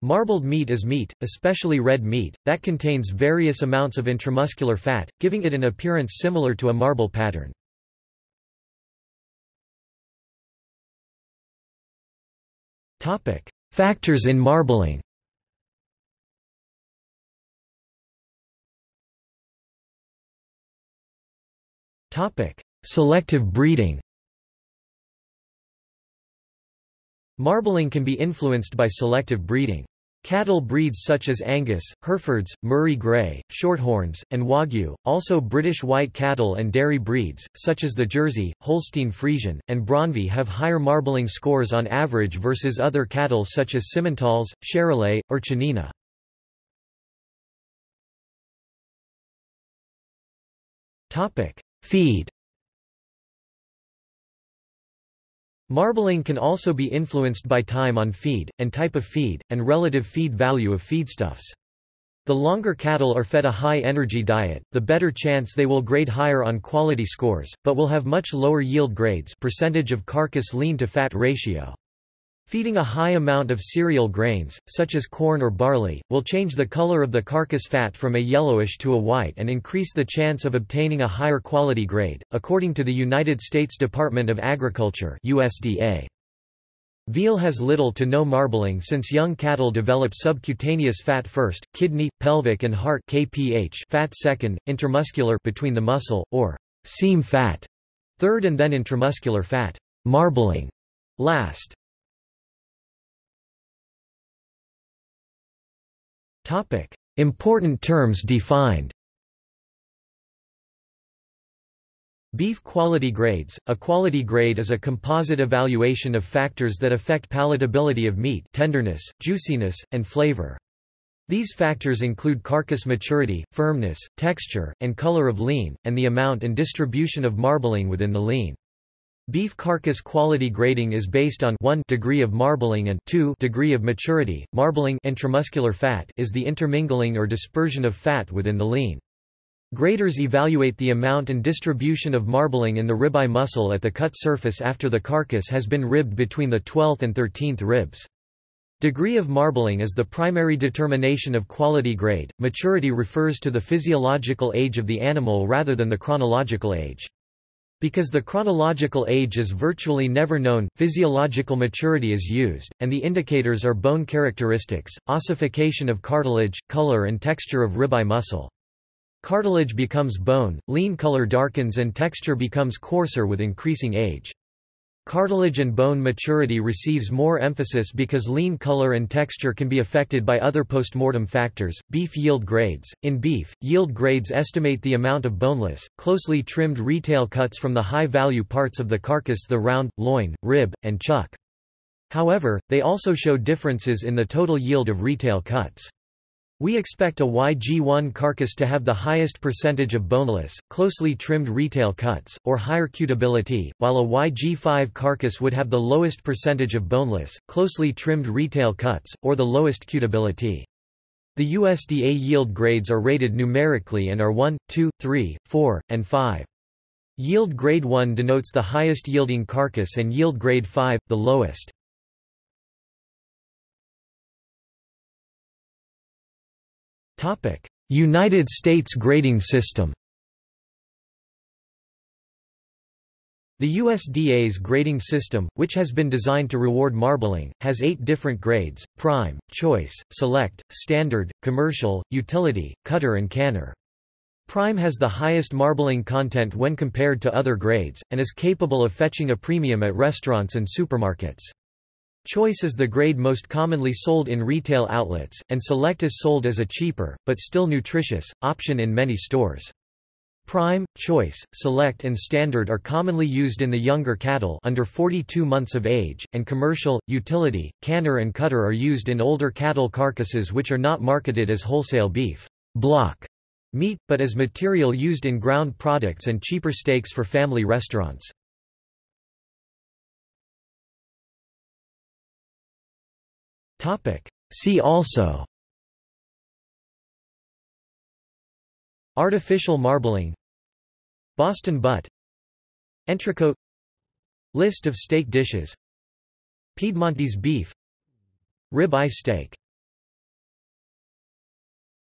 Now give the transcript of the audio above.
Marbled meat is meat, especially red meat, that contains various amounts of intramuscular fat, giving it an appearance similar to a marble pattern. Factors in marbling Selective breeding Marbling can be influenced by selective breeding. Cattle breeds such as Angus, Herefords, Murray Grey, Shorthorns, and Wagyu, also British white cattle and dairy breeds, such as the Jersey, Holstein Friesian, and Braunvieh have higher marbling scores on average versus other cattle such as Simmentals, Charolais, or Chianina. Feed Marbling can also be influenced by time on feed, and type of feed, and relative feed value of feedstuffs. The longer cattle are fed a high-energy diet, the better chance they will grade higher on quality scores, but will have much lower yield grades percentage of carcass lean to fat ratio. Feeding a high amount of cereal grains, such as corn or barley, will change the color of the carcass fat from a yellowish to a white and increase the chance of obtaining a higher quality grade, according to the United States Department of Agriculture USDA. Veal has little to no marbling since young cattle develop subcutaneous fat first, kidney, pelvic and heart KPH fat second, intermuscular between the muscle, or seam fat third and then intramuscular fat marbling last. Important terms defined Beef quality grades – A quality grade is a composite evaluation of factors that affect palatability of meat tenderness, juiciness, and flavor. These factors include carcass maturity, firmness, texture, and color of lean, and the amount and distribution of marbling within the lean. Beef carcass quality grading is based on 1 degree of marbling and 2 degree of maturity. Marbling intramuscular fat is the intermingling or dispersion of fat within the lean. Graders evaluate the amount and distribution of marbling in the ribeye muscle at the cut surface after the carcass has been ribbed between the 12th and 13th ribs. Degree of marbling is the primary determination of quality grade. Maturity refers to the physiological age of the animal rather than the chronological age. Because the chronological age is virtually never known, physiological maturity is used, and the indicators are bone characteristics, ossification of cartilage, color and texture of ribeye muscle. Cartilage becomes bone, lean color darkens and texture becomes coarser with increasing age. Cartilage and bone maturity receives more emphasis because lean color and texture can be affected by other postmortem factors. Beef yield grades. In beef, yield grades estimate the amount of boneless, closely trimmed retail cuts from the high value parts of the carcass the round, loin, rib, and chuck. However, they also show differences in the total yield of retail cuts. We expect a YG1 carcass to have the highest percentage of boneless, closely trimmed retail cuts, or higher cutability, while a YG5 carcass would have the lowest percentage of boneless, closely trimmed retail cuts, or the lowest cutability. The USDA yield grades are rated numerically and are 1, 2, 3, 4, and 5. Yield grade 1 denotes the highest yielding carcass and yield grade 5, the lowest. United States grading system The USDA's grading system, which has been designed to reward marbling, has eight different grades, prime, choice, select, standard, commercial, utility, cutter and canner. Prime has the highest marbling content when compared to other grades, and is capable of fetching a premium at restaurants and supermarkets. Choice is the grade most commonly sold in retail outlets, and Select is sold as a cheaper, but still nutritious, option in many stores. Prime, Choice, Select and Standard are commonly used in the younger cattle under 42 months of age, and Commercial, Utility, Canner and Cutter are used in older cattle carcasses which are not marketed as wholesale beef block meat, but as material used in ground products and cheaper steaks for family restaurants. See also. Artificial marbling. Boston butt. Entrecote. List of steak dishes. Piedmontese beef. Rib eye steak